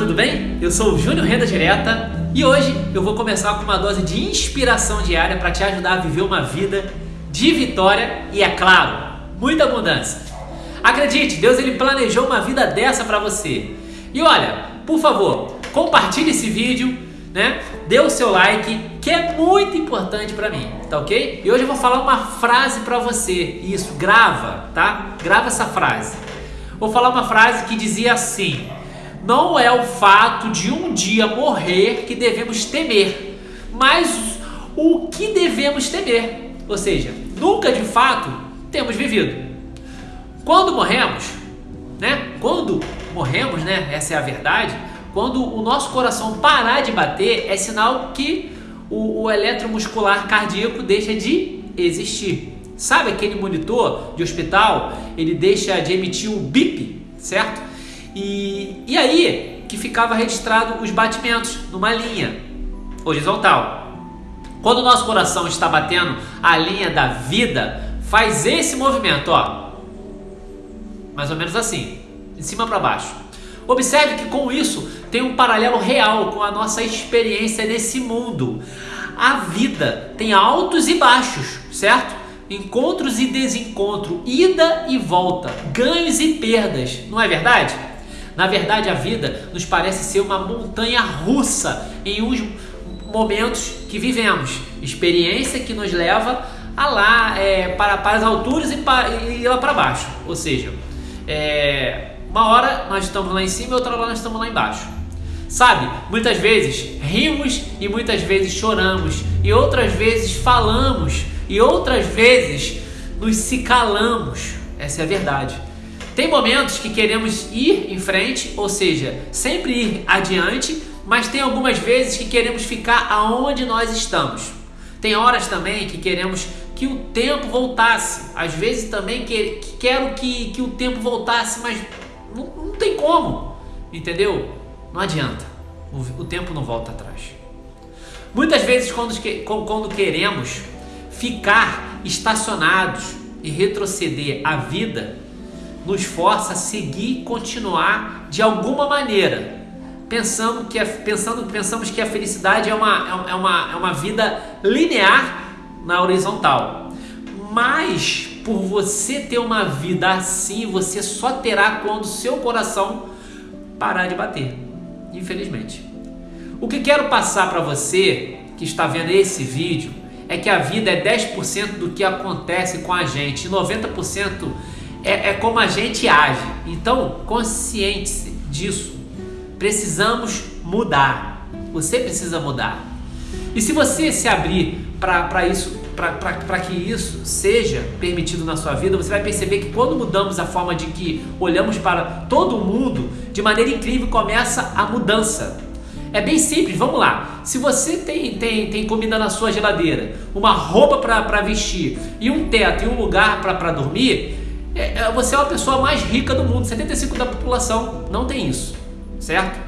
tudo bem? Eu sou o Júnior Renda Direta e hoje eu vou começar com uma dose de inspiração diária para te ajudar a viver uma vida de vitória e, é claro, muita abundância. Acredite, Deus ele planejou uma vida dessa para você. E olha, por favor, compartilhe esse vídeo, né? Dê o seu like, que é muito importante para mim, tá ok? E hoje eu vou falar uma frase para você. Isso, grava, tá? Grava essa frase. Vou falar uma frase que dizia assim: Não é o fato de um dia morrer que devemos temer, mas o que devemos temer. Ou seja, nunca de fato temos vivido. Quando morremos, né? Quando morremos, né? Essa é a verdade. Quando o nosso coração parar de bater, é sinal que o, o eletromuscular cardíaco deixa de existir. Sabe aquele monitor de hospital? Ele deixa de emitir o bip, certo? E, e aí que ficava registrado os batimentos numa linha horizontal. Quando o nosso coração está batendo a linha da vida, faz esse movimento, ó. Mais ou menos assim, de cima para baixo. Observe que com isso tem um paralelo real com a nossa experiência nesse mundo. A vida tem altos e baixos, certo? Encontros e desencontro, ida e volta, ganhos e perdas, não é verdade? Na verdade, a vida nos parece ser uma montanha russa em uns momentos que vivemos, experiência que nos leva a lá é, para, para as alturas e, para, e lá para baixo, ou seja, é, uma hora nós estamos lá em cima e outra hora nós estamos lá embaixo. Sabe, muitas vezes rimos e muitas vezes choramos, e outras vezes falamos, e outras vezes nos se calamos. Essa é a verdade. Tem momentos que queremos ir em frente, ou seja, sempre ir adiante, mas tem algumas vezes que queremos ficar aonde nós estamos. Tem horas também que queremos que o tempo voltasse. Às vezes também que, que quero que, que o tempo voltasse, mas não, não tem como, entendeu? Não adianta, o, o tempo não volta atrás. Muitas vezes, quando, quando queremos ficar estacionados e retroceder a vida, nos força a seguir e continuar de alguma maneira, pensando que pensando, pensamos que a felicidade é uma, é, uma, é uma vida linear na horizontal. Mas por você ter uma vida assim, você só terá quando seu coração parar de bater. Infelizmente. O que quero passar para você que está vendo esse vídeo é que a vida é 10% do que acontece com a gente, e 90% é, é como a gente age. Então, consciente disso. Precisamos mudar. Você precisa mudar. E se você se abrir para isso para que isso seja permitido na sua vida, você vai perceber que quando mudamos a forma de que olhamos para todo mundo, de maneira incrível começa a mudança. É bem simples, vamos lá. Se você tem, tem, tem comida na sua geladeira, uma roupa para vestir e um teto e um lugar para dormir, é, é, você é a pessoa mais rica do mundo. 75% da população não tem isso, certo?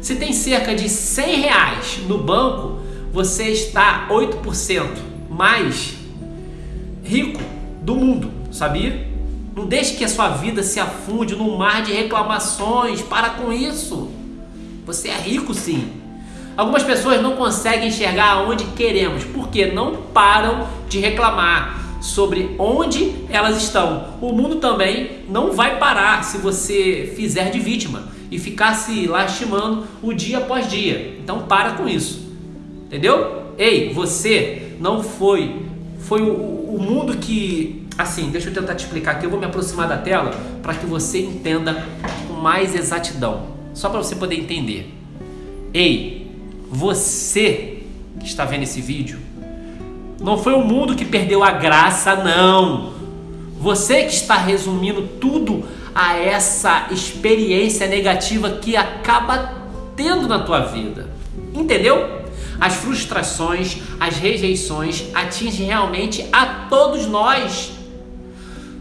Se tem cerca de 100 reais no banco, você está 8% mais rico do mundo, sabia? Não deixe que a sua vida se afunde num mar de reclamações. Para com isso. Você é rico sim. Algumas pessoas não conseguem enxergar onde queremos porque não param de reclamar sobre onde elas estão. O mundo também não vai parar se você fizer de vítima e ficar se lastimando o dia após dia. Então para com isso. Entendeu? Ei, você não foi. Foi o, o mundo que. Assim, deixa eu tentar te explicar aqui. Eu vou me aproximar da tela para que você entenda com mais exatidão. Só para você poder entender. Ei, você que está vendo esse vídeo, não foi o mundo que perdeu a graça, não. Você que está resumindo tudo a essa experiência negativa que acaba tendo na tua vida. Entendeu? As frustrações, as rejeições atingem realmente a todos nós.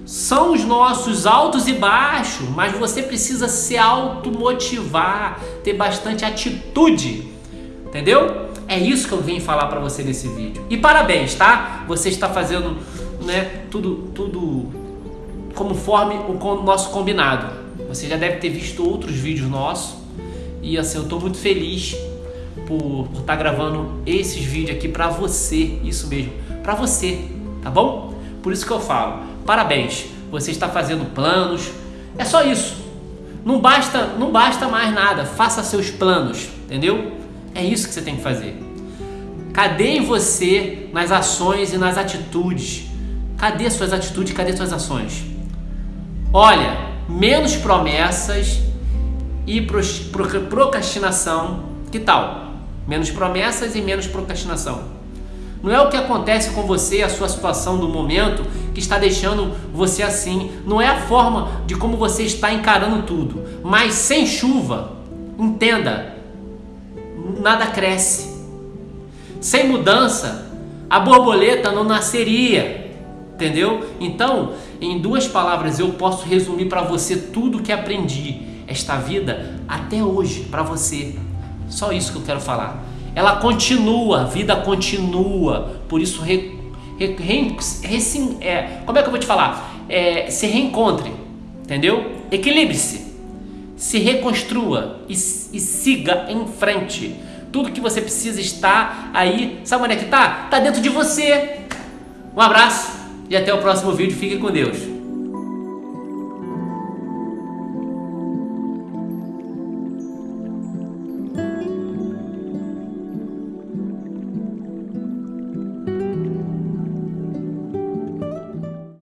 São os nossos altos e baixos, mas você precisa se automotivar, ter bastante atitude. Entendeu? É isso que eu vim falar para você nesse vídeo. E parabéns, tá? Você está fazendo, né, tudo tudo conforme o nosso combinado. Você já deve ter visto outros vídeos nossos E assim, eu tô muito feliz por estar tá gravando esses vídeos aqui para você, isso mesmo, para você, tá bom? Por isso que eu falo, parabéns, você está fazendo planos, é só isso. Não basta, não basta mais nada, faça seus planos, entendeu? É isso que você tem que fazer. Cadê em você nas ações e nas atitudes? Cadê suas atitudes? Cadê suas ações? Olha, menos promessas e procrastinação. Que tal? Menos promessas e menos procrastinação. Não é o que acontece com você, a sua situação do momento, que está deixando você assim. Não é a forma de como você está encarando tudo. Mas sem chuva, entenda, nada cresce. Sem mudança, a borboleta não nasceria. Entendeu? Então, em duas palavras, eu posso resumir para você tudo que aprendi esta vida até hoje para você. Só isso que eu quero falar. Ela continua, a vida continua. Por isso, re, re, re, é, como é que eu vou te falar? É, se reencontre, entendeu? Equilibre-se, se reconstrua e, e siga em frente. Tudo que você precisa está aí. Sabe onde é que está? Está dentro de você. Um abraço e até o próximo vídeo. Fique com Deus.